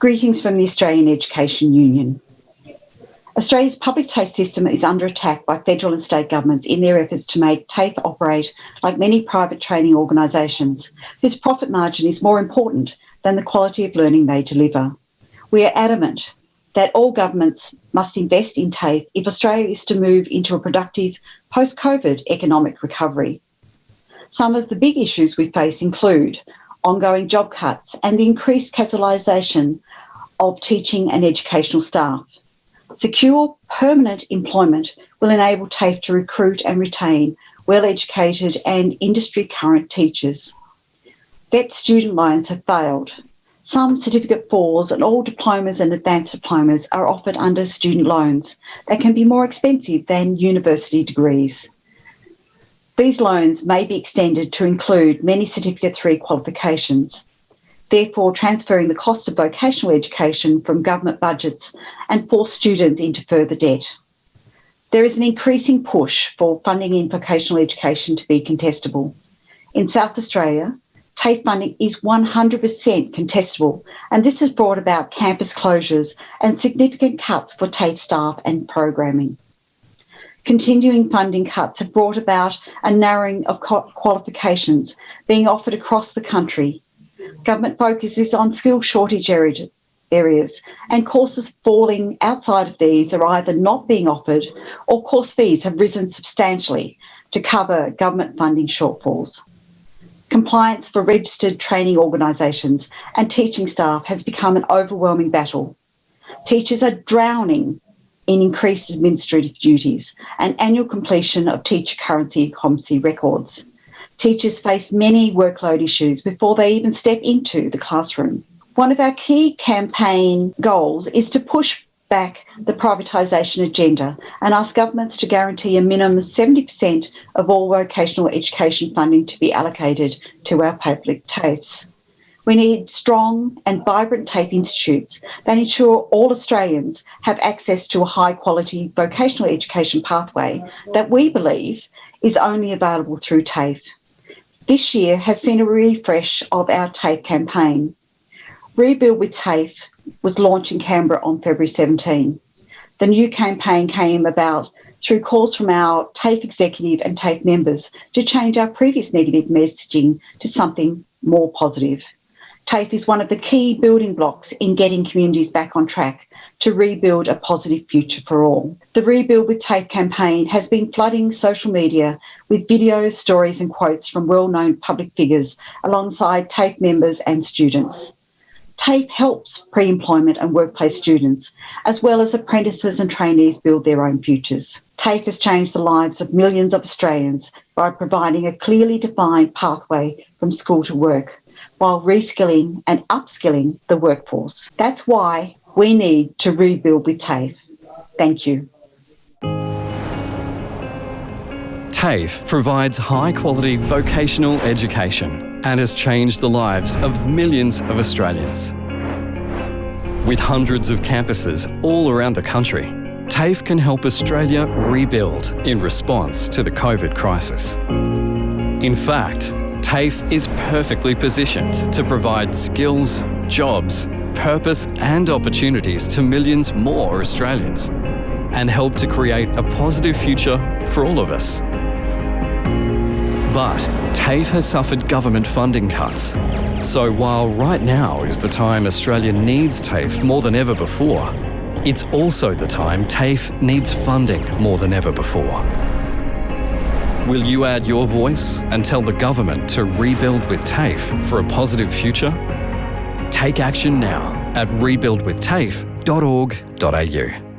Greetings from the Australian Education Union. Australia's public TAFE system is under attack by federal and state governments in their efforts to make TAFE operate like many private training organisations, whose profit margin is more important than the quality of learning they deliver. We are adamant that all governments must invest in TAFE if Australia is to move into a productive post COVID economic recovery. Some of the big issues we face include ongoing job cuts and the increased casualisation of teaching and educational staff. Secure permanent employment will enable TAFE to recruit and retain well educated and industry current teachers. VET student loans have failed. Some certificate fours and all diplomas and advanced diplomas are offered under student loans that can be more expensive than university degrees. These loans may be extended to include many Certificate 3 qualifications, therefore transferring the cost of vocational education from government budgets and force students into further debt. There is an increasing push for funding in vocational education to be contestable. In South Australia, TAFE funding is 100% contestable, and this has brought about campus closures and significant cuts for TAFE staff and programming continuing funding cuts have brought about a narrowing of qualifications being offered across the country. Government focus is on skill shortage areas, and courses falling outside of these are either not being offered or course fees have risen substantially to cover government funding shortfalls. Compliance for registered training organisations and teaching staff has become an overwhelming battle. Teachers are drowning in increased administrative duties and annual completion of teacher currency competency records. Teachers face many workload issues before they even step into the classroom. One of our key campaign goals is to push back the privatisation agenda and ask governments to guarantee a minimum 70% of all vocational education funding to be allocated to our public TAFEs. We need strong and vibrant TAFE institutes that ensure all Australians have access to a high quality vocational education pathway that we believe is only available through TAFE. This year has seen a refresh of our TAFE campaign. Rebuild with TAFE was launched in Canberra on February 17. The new campaign came about through calls from our TAFE executive and TAFE members to change our previous negative messaging to something more positive. TAFE is one of the key building blocks in getting communities back on track to rebuild a positive future for all. The Rebuild with TAFE campaign has been flooding social media with videos, stories, and quotes from well known public figures alongside TAFE members and students. TAFE helps pre employment and workplace students, as well as apprentices and trainees, build their own futures. TAFE has changed the lives of millions of Australians by providing a clearly defined pathway from school to work while reskilling and upskilling the workforce. That's why we need to rebuild with TAFE. Thank you. TAFE provides high quality vocational education and has changed the lives of millions of Australians. With hundreds of campuses all around the country, TAFE can help Australia rebuild in response to the COVID crisis. In fact, TAFE is perfectly positioned to provide skills, jobs, purpose and opportunities to millions more Australians and help to create a positive future for all of us. But TAFE has suffered government funding cuts. So while right now is the time Australia needs TAFE more than ever before, it's also the time TAFE needs funding more than ever before. Will you add your voice and tell the government to rebuild with TAFE for a positive future? Take action now at rebuildwithtafe.org.au.